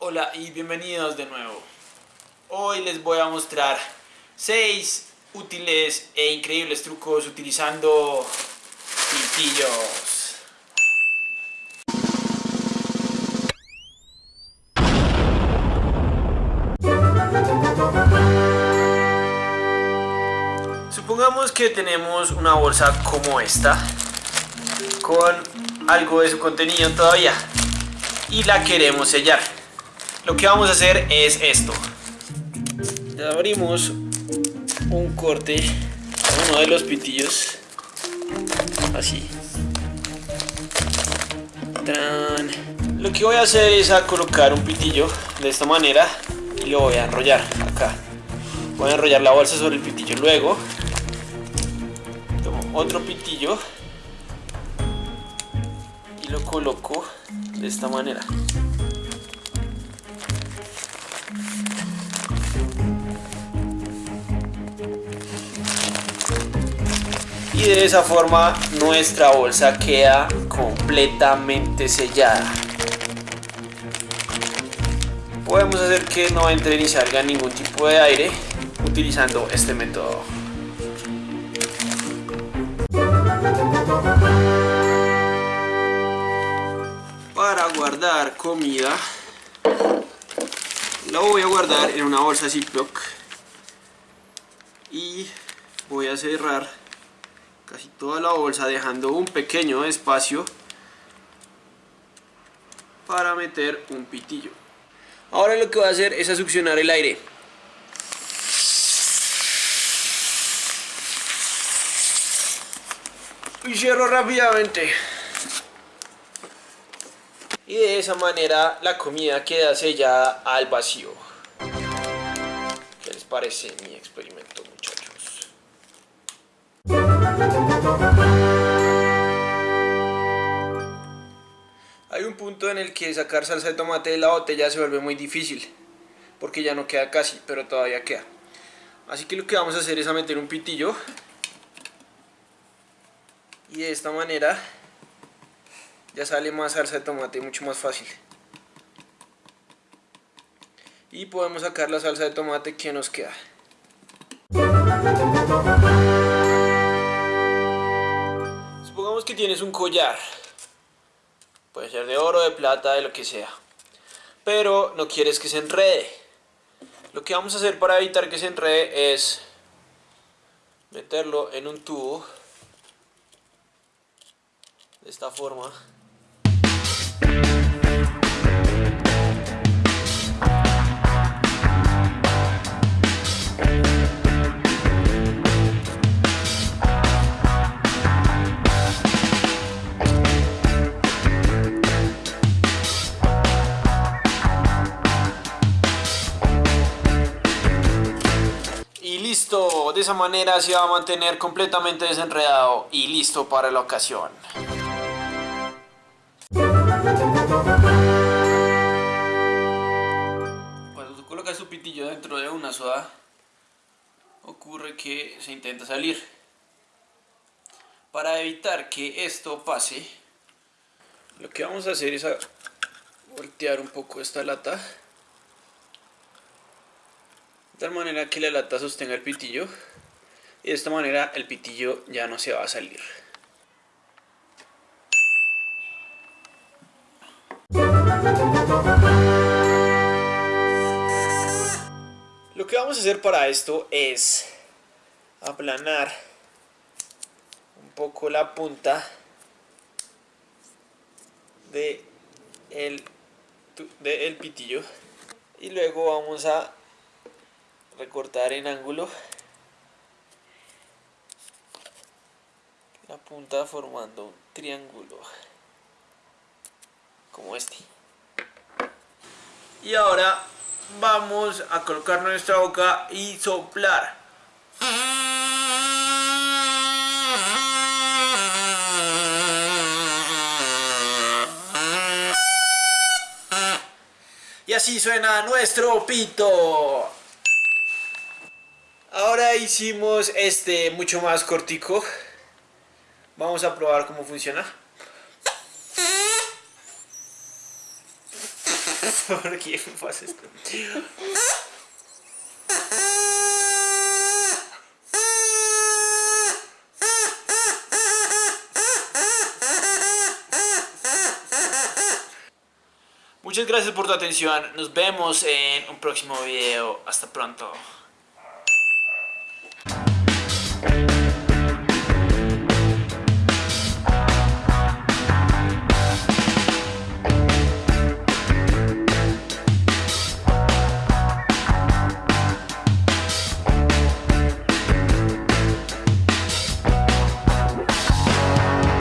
Hola y bienvenidos de nuevo. Hoy les voy a mostrar 6 útiles e increíbles trucos utilizando pitillos. Supongamos que tenemos una bolsa como esta con algo de su contenido todavía y la queremos sellar. Lo que vamos a hacer es esto. Abrimos un corte a uno de los pitillos así. Lo que voy a hacer es a colocar un pitillo de esta manera y lo voy a enrollar acá. Voy a enrollar la bolsa sobre el pitillo. Luego tomo otro pitillo y lo coloco de esta manera. Y de esa forma nuestra bolsa queda completamente sellada. Podemos hacer que no entre ni salga ningún tipo de aire utilizando este método. Para guardar comida la voy a guardar en una bolsa Ziploc y voy a cerrar casi toda la bolsa dejando un pequeño espacio para meter un pitillo. Ahora lo que voy a hacer es a succionar el aire. Y cierro rápidamente. Y de esa manera la comida queda sellada al vacío. ¿qué les parece mi experimento punto en el que sacar salsa de tomate de la botella se vuelve muy difícil, porque ya no queda casi, pero todavía queda. Así que lo que vamos a hacer es a meter un pitillo, y de esta manera ya sale más salsa de tomate mucho más fácil. Y podemos sacar la salsa de tomate que nos queda. Supongamos que tienes un collar. Puede ser de oro, de plata, de lo que sea. Pero no quieres que se enrede. Lo que vamos a hacer para evitar que se enrede es meterlo en un tubo de esta forma de esa manera se va a mantener completamente desenredado y listo para la ocasión. Cuando tú colocas tu pitillo dentro de una soda, ocurre que se intenta salir. Para evitar que esto pase, lo que vamos a hacer es voltear un poco esta lata de tal manera que la lata sostenga el pitillo y de esta manera el pitillo ya no se va a salir. Lo que vamos a hacer para esto es aplanar un poco la punta de el, de el pitillo y luego vamos a recortar en ángulo la punta formando un triángulo como este. Y ahora vamos a colocar nuestra boca y soplar. Y así suena nuestro pito. Ahora hicimos este mucho más cortico. Vamos a probar cómo funciona. ¿Por qué me pasa esto? Muchas gracias por tu atención. Nos vemos en un próximo video. Hasta pronto.